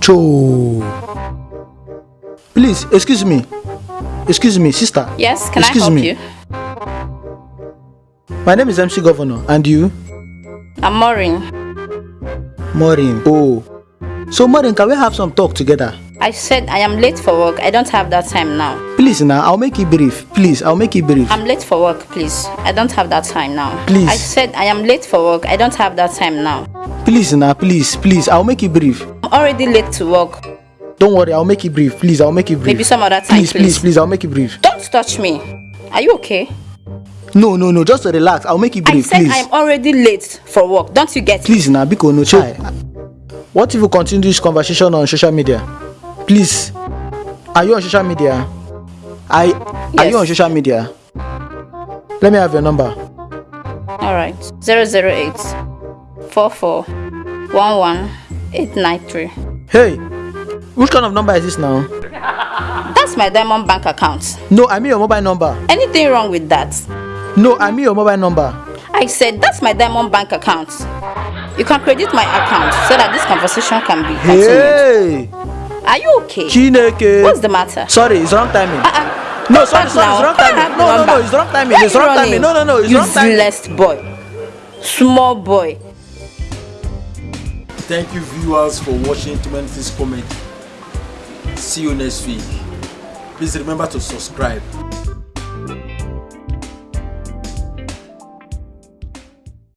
Cho. Please, excuse me. Excuse me, sister. Yes, can excuse I help me. you? My name is MC Governor, and you? I'm Maureen. Maureen. Oh. So, Maureen, can we have some talk together? I said I am late for work. I don't have that time now. Please, now, I'll make it brief. Please, I'll make it brief. I'm late for work, please. I don't have that time now. Please. I said I am late for work. I don't have that time now. Please, now, please, please, I'll make it brief. I'm already late to work. Don't worry, I'll make it brief. Please, I'll make it brief. Maybe some other time, Please, please, please. please, I'll make it brief. Don't touch me. Are you okay? No, no, no, just relax. I'll make it I brief, said please. I am already late for work. Don't you get it? Please, now, Biko, no chai. What if we continue this conversation on social media? Please. Are you on social media? I yes. are you on social media? Let me have your number. All right. 008 44 11 893. Hey, which kind of number is this now? That's my Diamond Bank account. No, I mean your mobile number. Anything wrong with that? No, I mean your mobile number. I said that's my Diamond Bank account. You can credit my account so that this conversation can be continued. Hey, Are you okay? Chineke. What's the matter? Sorry, it's wrong timing. Uh-uh. No, Don't sorry, sorry, now. it's wrong timing. No, no, no, it's wrong timing. Why It's you wrong timing. No, no, no, it's wrong timing. Useless boy. Small boy. Thank you, viewers, for watching Minutes Comedy. See you next week. Please remember to subscribe.